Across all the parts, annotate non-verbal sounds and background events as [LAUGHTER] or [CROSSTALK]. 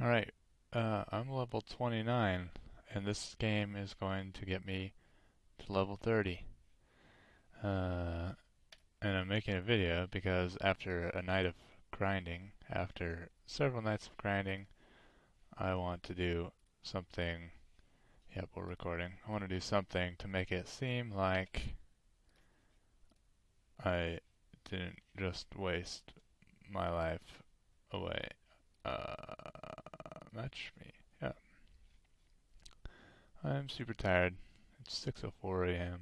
Alright, uh, I'm level 29, and this game is going to get me to level 30. Uh, and I'm making a video because after a night of grinding, after several nights of grinding, I want to do something. Yep, we're recording. I want to do something to make it seem like I didn't just waste my life away. Uh, match me. Yeah. I'm super tired. It's 6.04 a.m.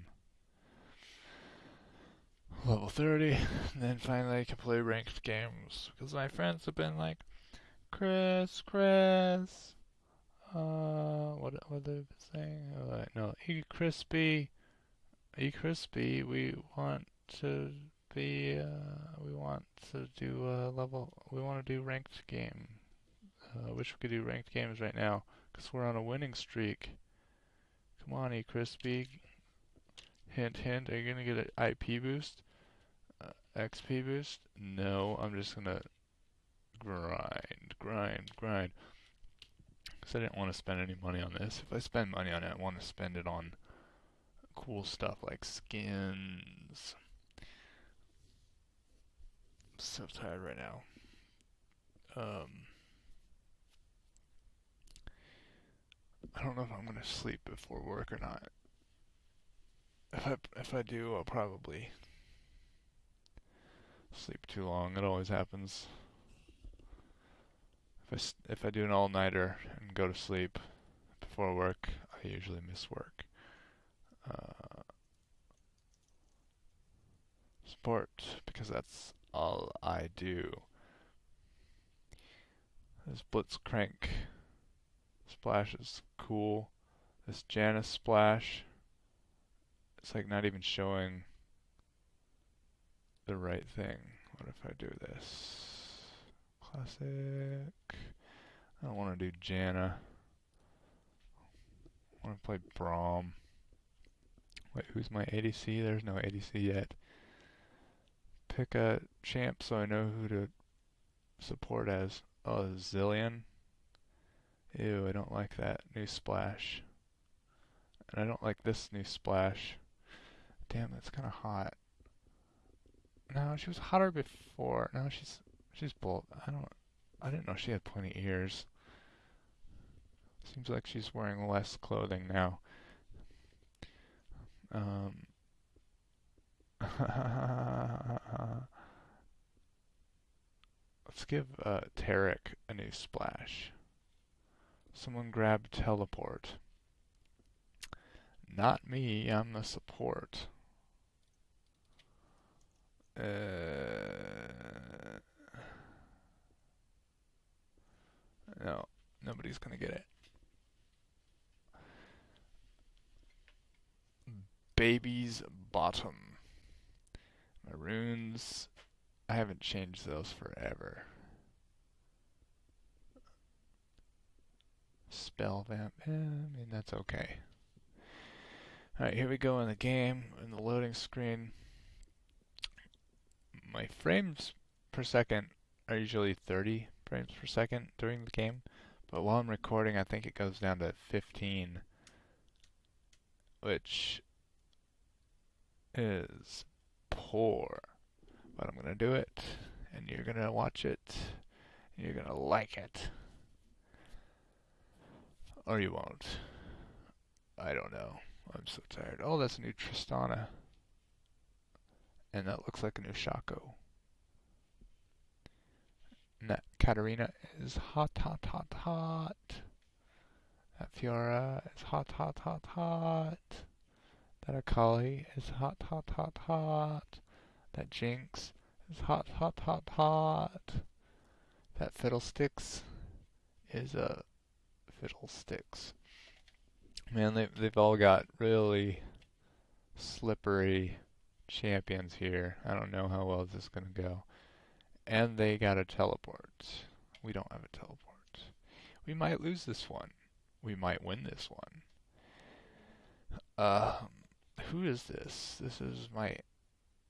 Level 30, and then finally I can play ranked games. Because my friends have been like, Chris, Chris, uh, what, what they been saying? Uh, no, E Crispy, E Crispy, we want to be, uh, we want to do a level, we want to do ranked game. I uh, wish we could do ranked games right now, because we're on a winning streak. Come on, E Crispy. Hint, hint. Are you going to get an IP boost? Uh, XP boost? No, I'm just going to grind, grind, grind. Because I didn't want to spend any money on this. If I spend money on it, I want to spend it on cool stuff like skins. I'm so tired right now. Um, I don't know if I'm gonna sleep before work or not. If I if I do, I'll probably sleep too long. It always happens. If I if I do an all nighter and go to sleep before work, I usually miss work. Uh, sport because that's all I do. This Blitzcrank splash is cool. This Janna's splash, it's like not even showing the right thing. What if I do this? Classic. I don't want to do Janna. I want to play Braum. Wait, who's my ADC? There's no ADC yet. Pick a champ so I know who to support as. Oh, Zilean. Ew, I don't like that new splash. And I don't like this new splash. Damn, that's kind of hot. No, she was hotter before. No, she's she's bold. I don't. I didn't know she had pointy ears. Seems like she's wearing less clothing now. Um. [LAUGHS] Let's give uh, Taric a new splash. Someone grab teleport. Not me, I'm the support. Uh, no, nobody's gonna get it. Baby's bottom. Maroons. I haven't changed those forever. Spell vamp. Eh, I mean, that's okay. Alright, here we go in the game, in the loading screen. My frames per second are usually 30 frames per second during the game, but while I'm recording, I think it goes down to 15, which is poor. But I'm going to do it, and you're going to watch it, and you're going to like it. Or you won't. I don't know. I'm so tired. Oh, that's a new Tristana. And that looks like a new Shaco. And that Katarina is hot, hot, hot, hot. That Fiora is hot, hot, hot, hot. That Akali is hot, hot, hot, hot. That Jinx is hot, hot, hot, hot. That Fiddlesticks is a fiddlesticks. Man, they they've all got really slippery champions here. I don't know how well this is gonna go. And they got a teleport. We don't have a teleport. We might lose this one. We might win this one. Um, who is this? This is my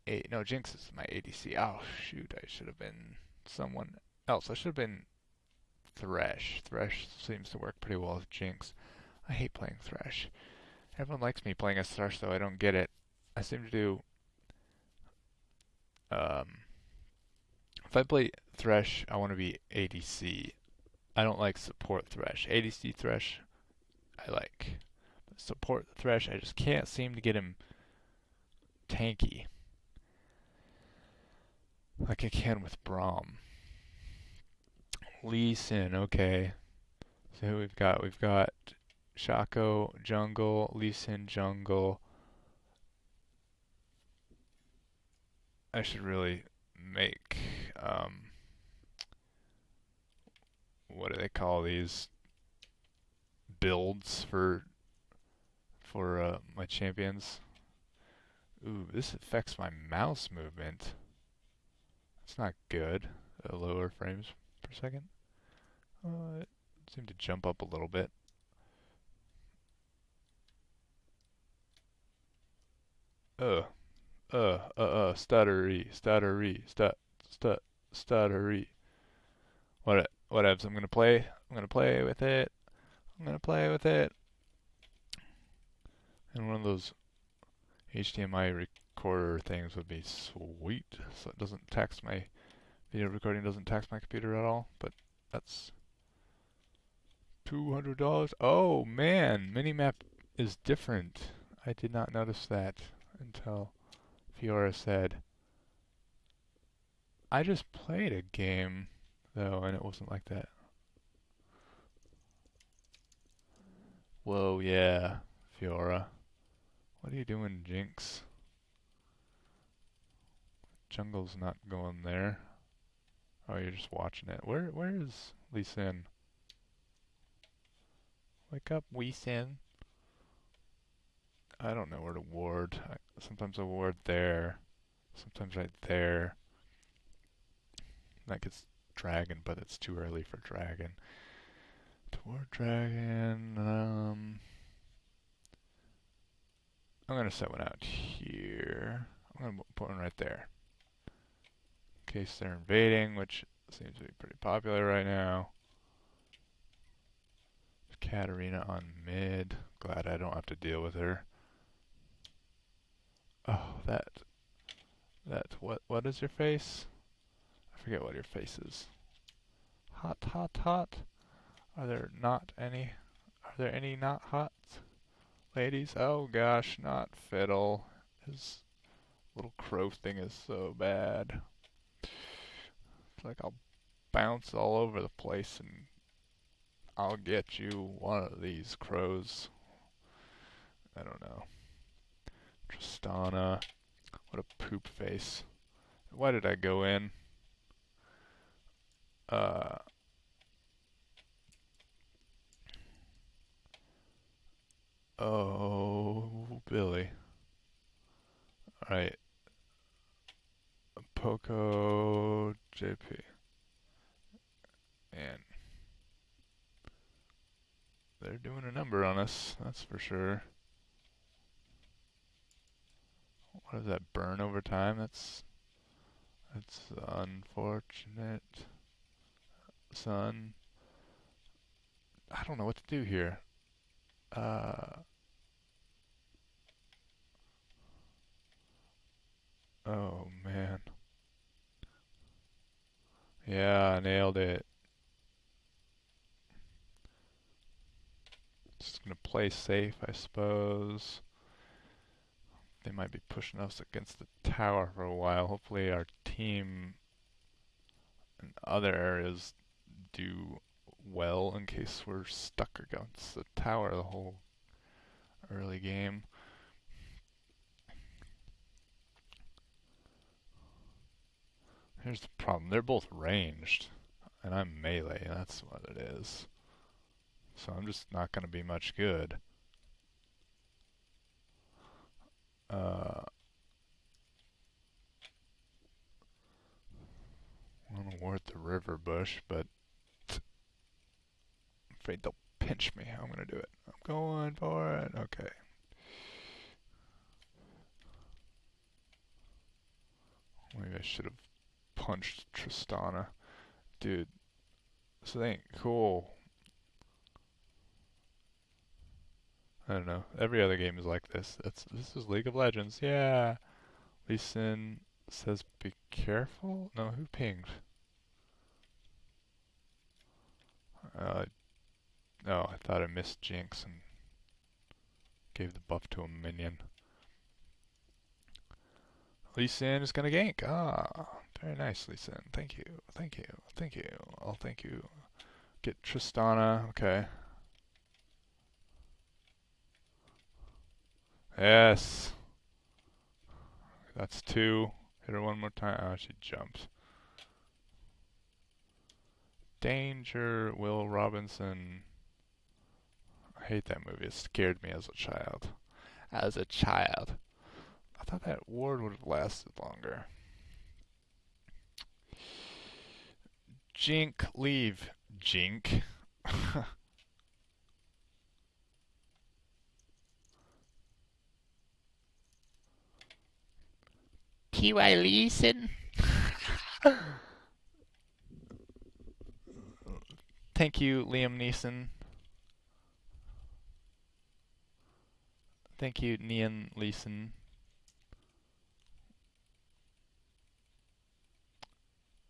a no Jinx is my ADC. Oh shoot, I should have been someone else. I should have been Thresh. Thresh seems to work pretty well with Jinx. I hate playing Thresh. Everyone likes me playing as Thresh, though. I don't get it. I seem to do. Um, if I play Thresh, I want to be ADC. I don't like support Thresh. ADC Thresh, I like. But support Thresh, I just can't seem to get him tanky like I can with Braum. Lee Sin, okay. So we've got? We've got Shaco jungle, Lee Sin jungle. I should really make um, what do they call these builds for for uh, my champions? Ooh, this affects my mouse movement. It's not good. Uh, lower frames per second. Uh, it seemed to jump up a little bit. Uh, uh, uh, uh, stuttery, stuttery, stut, stut, stuttery. What, whatevs, I'm gonna play, I'm gonna play with it, I'm gonna play with it. And one of those HDMI recorder things would be sweet, so it doesn't tax my video recording doesn't tax my computer at all, but that's $200. Oh man, Minimap is different. I did not notice that until Fiora said. I just played a game though and it wasn't like that. Whoa, yeah, Fiora. What are you doing, Jinx? Jungle's not going there. Oh, you're just watching it. Where where is Lee Sin? Wake up, Lee Sin. I don't know where to ward. I, sometimes I ward there. Sometimes right there. That gets dragon, but it's too early for dragon. To ward dragon, um... I'm gonna set one out here. I'm gonna put one right there In case they're invading, which seems to be pretty popular right now. Katarina on mid. Glad I don't have to deal with her. Oh, that. That. What? What is your face? I forget what your face is. Hot, hot, hot. Are there not any? Are there any not hot ladies? Oh gosh, not Fiddle. His little crow thing is so bad It's like I'll bounce all over the place and I'll get you one of these crows. I don't know. Tristana. What a poop face. Why did I go in? Uh... Oh, Billy. Alright. Poco JP. And they're doing a number on us, that's for sure. What does that burn over time? That's that's unfortunate. Son. I don't know what to do here. Uh Oh man. Yeah, I nailed it. Just gonna play safe, I suppose. They might be pushing us against the tower for a while. Hopefully our team in other areas do well in case we're stuck against the tower the whole early game. Here's the problem. They're both ranged, and I'm melee. That's what it is. So I'm just not going to be much good. Uh, want to ward the river bush, but I'm afraid they'll pinch me. I'm going to do it. I'm going for it. Okay. Maybe I should have punched Tristana. Dude, This ain't cool. I don't know. Every other game is like this. That's this is League of Legends. Yeah. Lee Sin says be careful. No, who pinged? Uh, oh, I thought I missed Jinx and gave the buff to a minion. Lee Sin is gonna gank. Ah, very nice, Lee Sin. Thank you, thank you, thank you. I'll thank you. Get Tristana. Okay. Yes. That's two. Hit her one more time. Oh, she jumps. Danger, Will Robinson. I hate that movie. It scared me as a child. As a child. I thought that ward would have lasted longer. Jink, leave. Jink. [LAUGHS] T.Y. Leeson. Thank you, Liam Neeson. Thank you, Nian Leeson.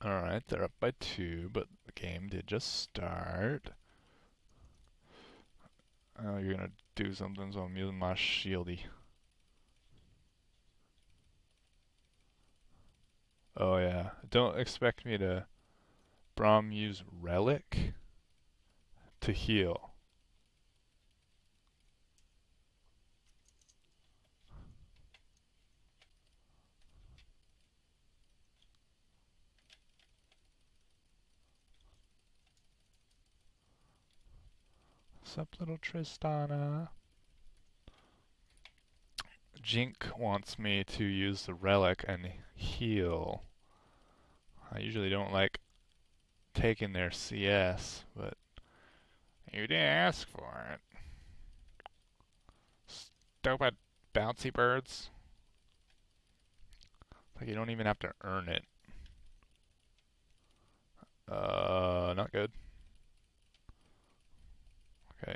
Alright, they're up by two, but the game did just start. Oh, you're gonna do something, so I'm using my shieldy. Oh yeah, don't expect me to Braum use Relic to heal. What's up, little Tristana? Jink wants me to use the relic and heal. I usually don't like taking their CS, but you didn't ask for it. Stupid bouncy birds. Like you don't even have to earn it. Uh, not good. Okay.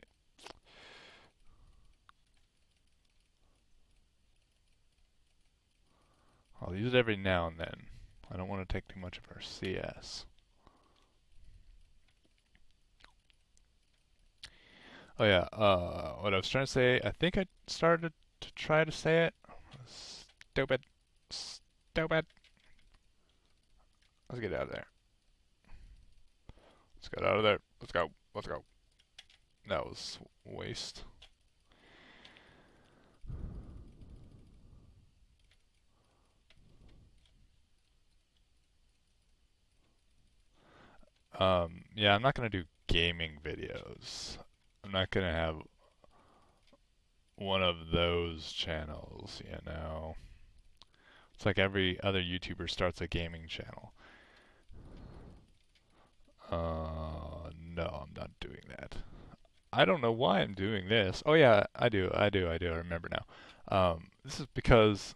I'll use it every now and then. I don't want to take too much of our CS. Oh yeah, uh, what I was trying to say, I think I started to try to say it. Stupid. Stupid. Let's get out of there. Let's get out of there. Let's go. Let's go. That was waste. Um, yeah, I'm not going to do gaming videos. I'm not going to have one of those channels, you know. It's like every other YouTuber starts a gaming channel. Uh, no, I'm not doing that. I don't know why I'm doing this. Oh yeah, I do, I do, I do. I remember now. Um, this is because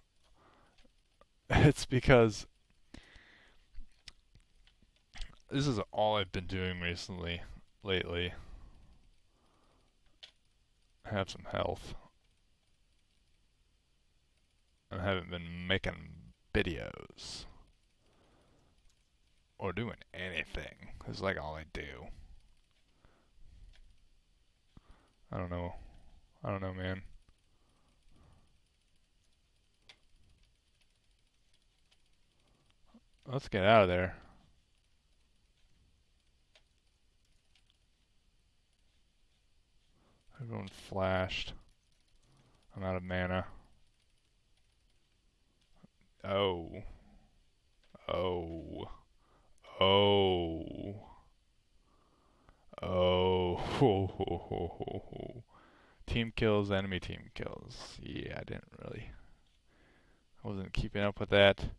[LAUGHS] it's because this is all I've been doing recently, lately. I Have some health. I haven't been making videos. Or doing anything. It's like all I do. I don't know. I don't know, man. Let's get out of there. Everyone flashed. I'm out of mana. Oh. Oh. Oh. Oh. [LAUGHS] Team kills, enemy team kills. Yeah, I didn't really. I wasn't keeping up with that.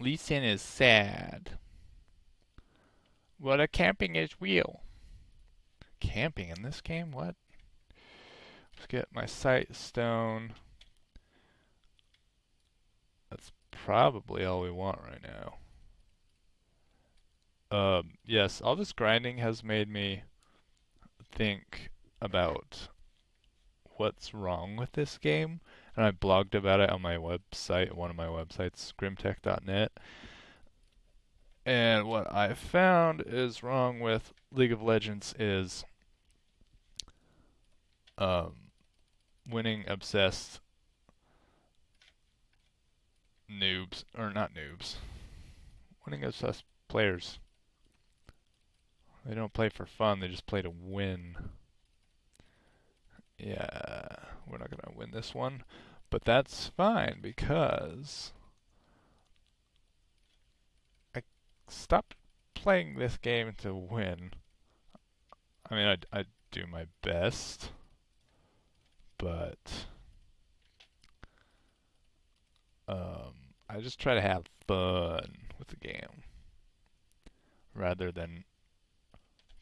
Lee Sin is sad. What a camping is real. Camping in this game? What? Let's get my Sightstone. That's probably all we want right now. Um, yes, all this grinding has made me think about what's wrong with this game, and I blogged about it on my website, one of my websites, grimtech.net. And what I found is wrong with League of Legends is um, winning obsessed noobs, or not noobs, winning obsessed players. They don't play for fun, they just play to win. Yeah, we're not going to win this one. But that's fine because I stopped playing this game to win. I mean, I, I do my best, but um, I just try to have fun with the game rather than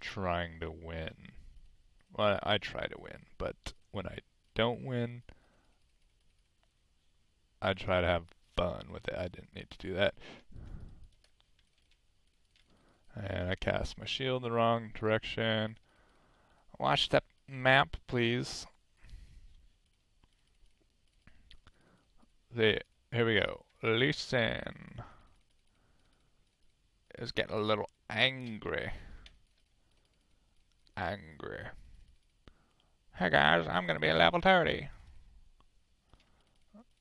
trying to win. Well, I try to win, but when I don't win, I try to have fun with it. I didn't need to do that. And I cast my shield in the wrong direction. Watch that map, please. There, here we go. Lee Sin. Is getting a little angry. Angry. Hey guys, I'm gonna be a level 30.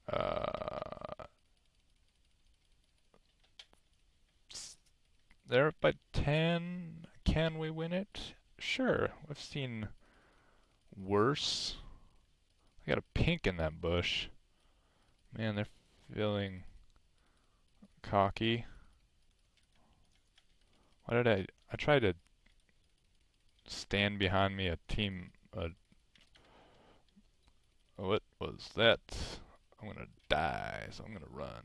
Uh, they're up by 10. Can we win it? Sure. We've seen worse. I got a pink in that bush. Man, they're feeling cocky. Why did I... I tried to stand behind me a team... Uh, what was that? I'm gonna die, so I'm gonna run.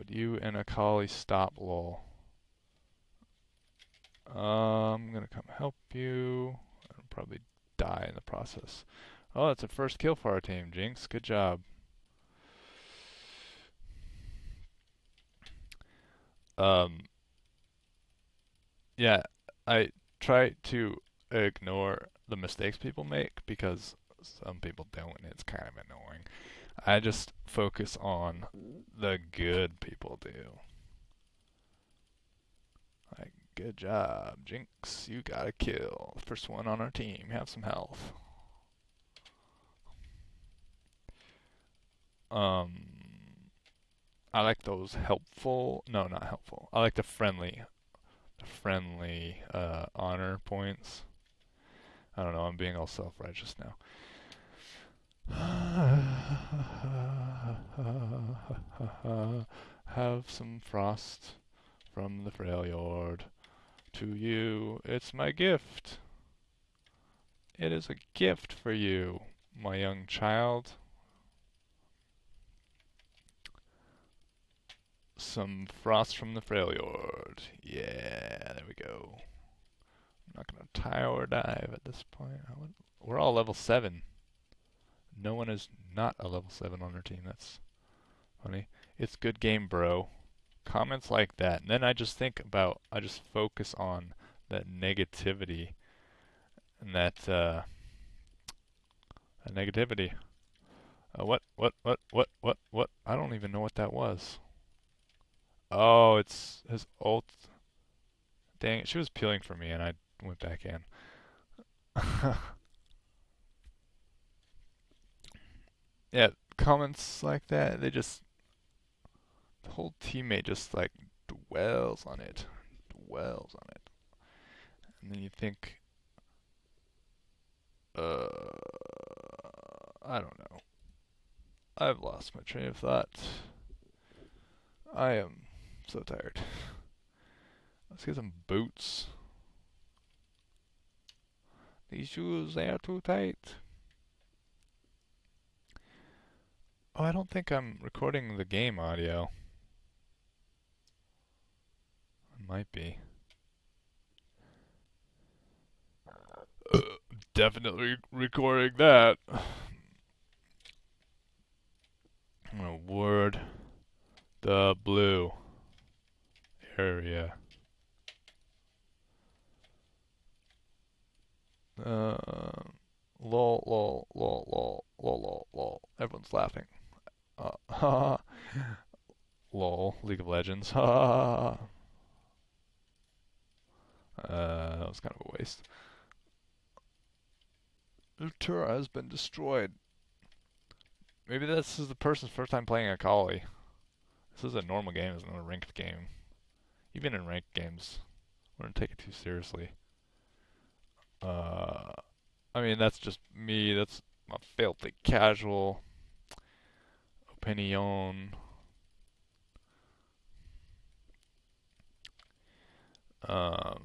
Would you and Akali stop, lol? Uh, I'm gonna come help you. I'll probably die in the process. Oh, that's a first kill for our team, Jinx. Good job. Um, yeah, I try to ignore the mistakes people make because some people don't and it's kind of annoying. I just focus on the good people do. Like, good job, Jinx. You got a kill. First one on our team. Have some health. Um, I like those helpful. No, not helpful. I like the friendly, the friendly uh, honor points. I don't know. I'm being all self-righteous now. [SIGHS] Have some frost from the Freljord. To you, it's my gift. It is a gift for you, my young child. Some frost from the Freljord. Yeah, there we go. I'm not gonna tower dive at this point. We're all level 7. No one is not a level 7 on their team. That's funny. It's good game, bro. Comments like that. And then I just think about, I just focus on that negativity and that, uh, that negativity. Uh, what, what, what, what, what, what? I don't even know what that was. Oh, it's his ult. Dang it, she was peeling for me and I went back in. [LAUGHS] yeah, comments like that, they just, the whole teammate just like dwells on it, dwells on it. And then you think, uh, I don't know. I've lost my train of thought. I am so tired. Let's get some boots. These shoes, they are too tight. Oh, I don't think I'm recording the game audio. It might be. Uh, definitely recording that. I'm gonna word the blue. area. Uh, lol, lol, lol, lol, lol, lol, lol. Everyone's laughing. Uh, [LAUGHS] lol, League of Legends. [LAUGHS] uh, that was kind of a waste. Ultura has been destroyed. Maybe this is the person's first time playing Akali. This is a normal game, it's not a ranked game. Even in ranked games, we don't take it too seriously. Uh, I mean, that's just me. That's my filthy casual opinion. Um,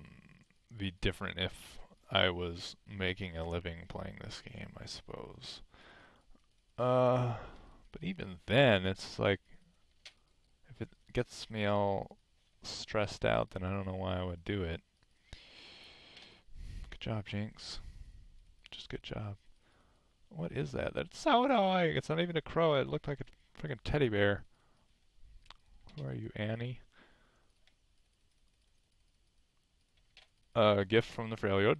be different if I was making a living playing this game, I suppose. Uh, but even then, it's like, if it gets me all stressed out, then I don't know why I would do it. Good job, Jinx. Just good job. What is that? That's so annoying. It's not even a crow. It looked like a freaking teddy bear. Who are you, Annie? A gift from the Freljord.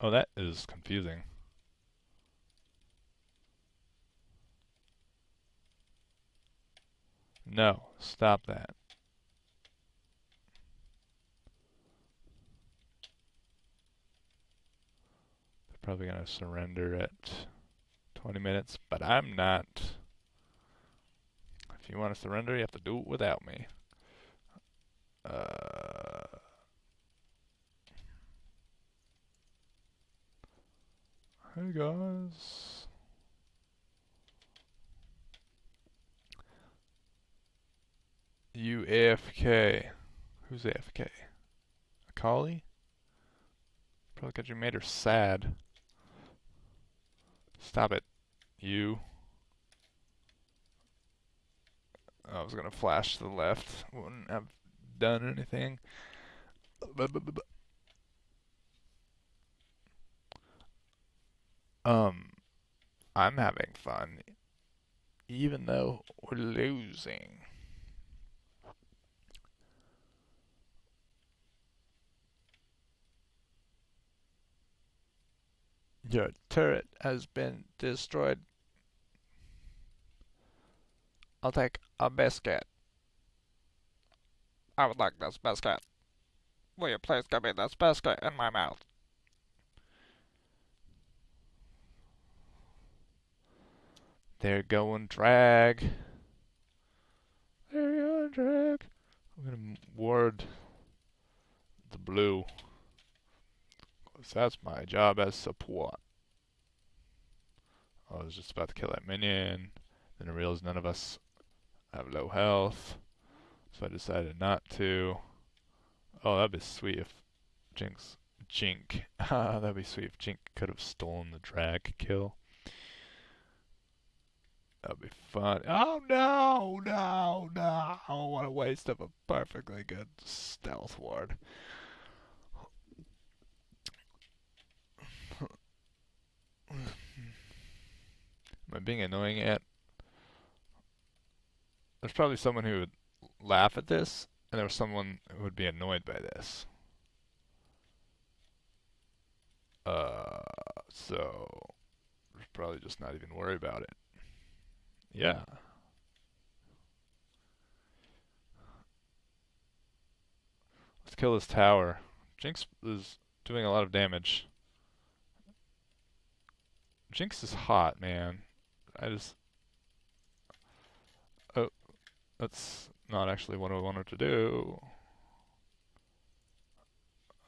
Oh, that is confusing. No, stop that. Probably going to surrender at 20 minutes, but I'm not. If you want to surrender, you have to do it without me. Uh... Hey guys. You AFK. Who's AFK? Akali? Probably because you made her sad. Stop it. You. I was gonna flash to the left. Wouldn't have done anything. Um, I'm having fun, even though we're losing. Your turret has been destroyed. I'll take a biscuit. I would like this biscuit. Will you please give me this biscuit in my mouth? They're going drag. They're going drag. I'm gonna ward the blue. Cause that's my job as support. I was just about to kill that minion. Then I realized none of us have low health. So I decided not to. Oh, that'd be sweet if Jinx, Jink, [LAUGHS] that'd be sweet if Jink could have stolen the drag kill. That'd be fun. Oh no, no, no. What a waste of a perfectly good stealth ward. Am I being annoying yet? There's probably someone who would laugh at this, and there was someone who would be annoyed by this. Uh, so, probably just not even worry about it. Yeah. Let's kill this tower. Jinx is doing a lot of damage. Jinx is hot, man. I just... Oh, that's not actually what I wanted to do.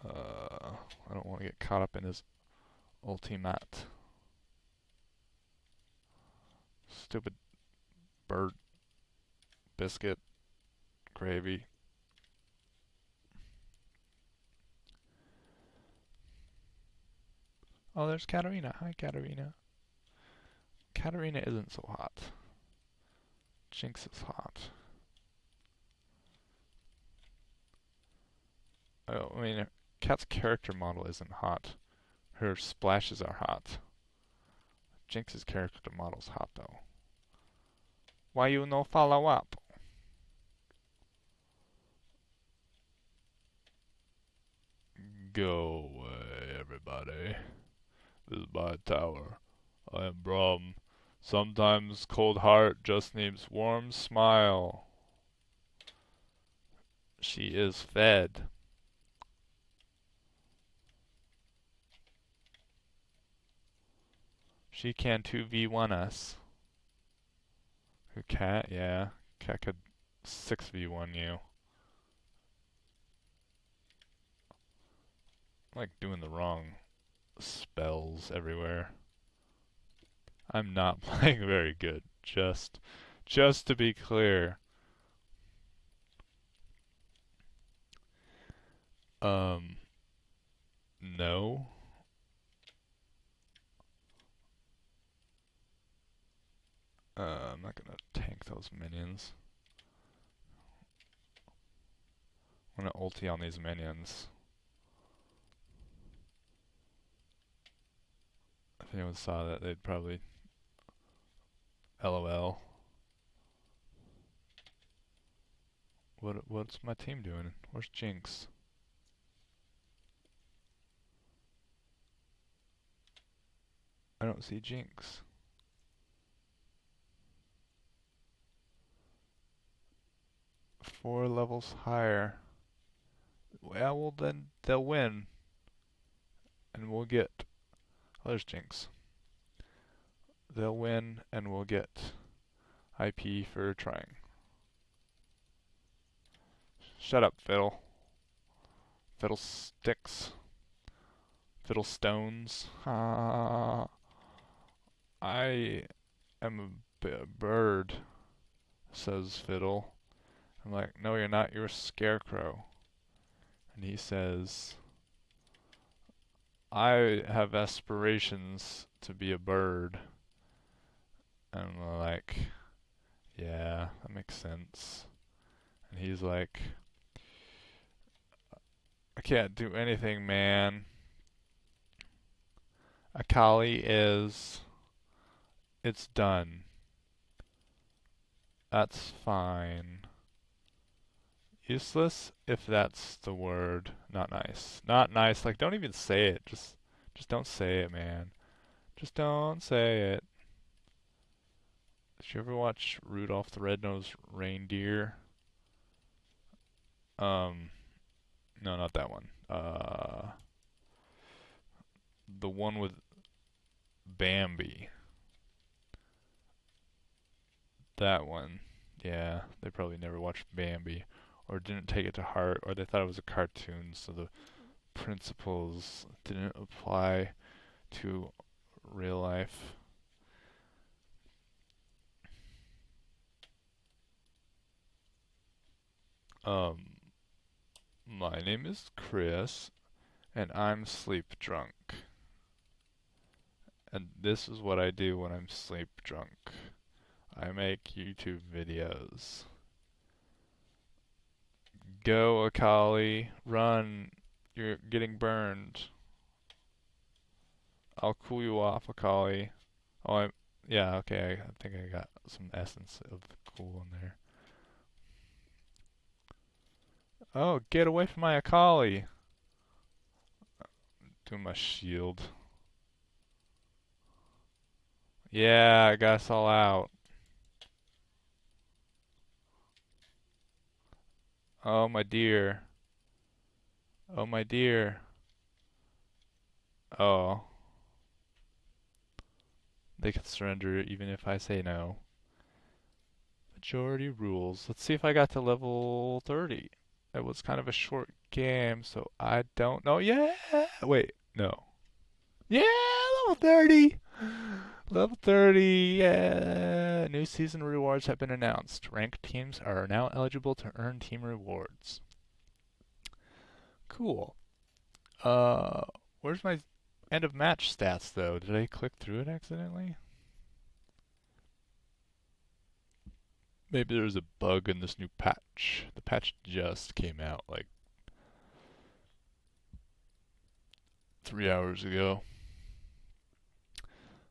Uh, I don't want to get caught up in his ultimate. Stupid bird biscuit gravy. Oh, there's Katarina. Hi, Katarina. Katarina isn't so hot. Jinx is hot. Oh, I mean, Cat's character model isn't hot. Her splashes are hot. Jinx's character model's hot, though. Why you no follow up? Go away, everybody. Is my tower. I am Braum. Sometimes cold heart just needs warm smile. She is fed. She can 2v1 us. Who cat? Yeah. Cat could 6v1 you. I'm like doing the wrong spells everywhere. I'm not [LAUGHS] playing very good. Just just to be clear. Um no. Uh, I'm not gonna tank those minions. I'm gonna ulti on these minions. If anyone saw that, they'd probably LOL. What what's my team doing? Where's Jinx? I don't see Jinx. Four levels higher. Well, well then they'll win. And we'll get... Oh, there's Jinx. They'll win and we'll get IP for trying. Shut up, Fiddle. Fiddle sticks. Fiddle stones. Ah. I am a bird, says Fiddle. I'm like, no, you're not. You're a scarecrow. And he says, I have aspirations to be a bird. And I'm like, yeah, that makes sense. And he's like, I can't do anything, man. Akali is, it's done. That's fine. Useless, if that's the word. Not nice. Not nice. Like, don't even say it. Just, just don't say it, man. Just don't say it. Did you ever watch Rudolph the Red-Nosed Reindeer? Um, no, not that one. Uh, the one with Bambi. That one. Yeah, they probably never watched Bambi or didn't take it to heart or they thought it was a cartoon so the principles didn't apply to real life. Um, my name is Chris, and I'm sleep drunk. And this is what I do when I'm sleep drunk. I make YouTube videos. Go, Akali. Run. You're getting burned. I'll cool you off, Akali. Oh, I, yeah, okay, I think I got some essence of cool in there. Oh, get away from my Akali. Do my shield. Yeah, I got us all out. Oh, my dear. Oh, my dear. Oh. They can surrender even if I say no. Majority rules. Let's see if I got to level 30. It was kind of a short game, so I don't know. Yeah! Wait, no. Yeah, level 30! Level 30, yeah. New season rewards have been announced. Ranked teams are now eligible to earn team rewards. Cool. Uh, where's my end of match stats though? Did I click through it accidentally? Maybe there's a bug in this new patch. The patch just came out like three hours ago.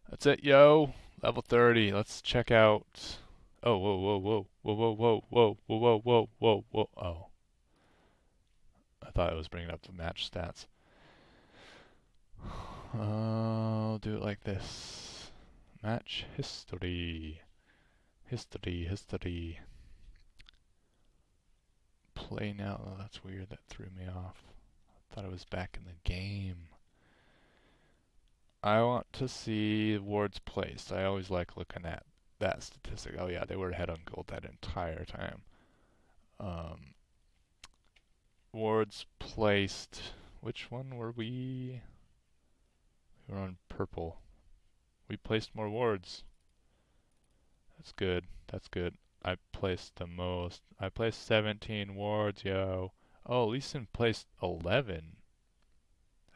That's it, yo. Level 30. Let's check out Oh, whoa, whoa, whoa, whoa, whoa, whoa, whoa, whoa, whoa, whoa, whoa, oh. I thought it was bringing up the match stats. [SIGHS] I'll do it like this. Match history. History, history. Play now. Oh, that's weird. That threw me off. I thought it was back in the game. I want to see wards placed. I always like looking at that statistic. Oh yeah, they were ahead on gold that entire time. Um, wards placed. Which one were we? We were on purple. We placed more wards. That's good. That's good. I placed the most. I placed 17 wards, yo. Oh, Lee Sin placed 11.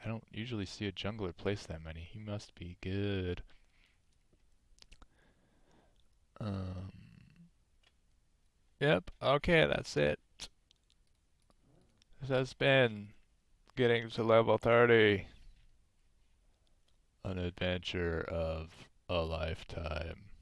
I don't usually see a jungler place that many. He must be good. Um. Yep. Okay, that's it. This has been getting to level 30. An adventure of a lifetime.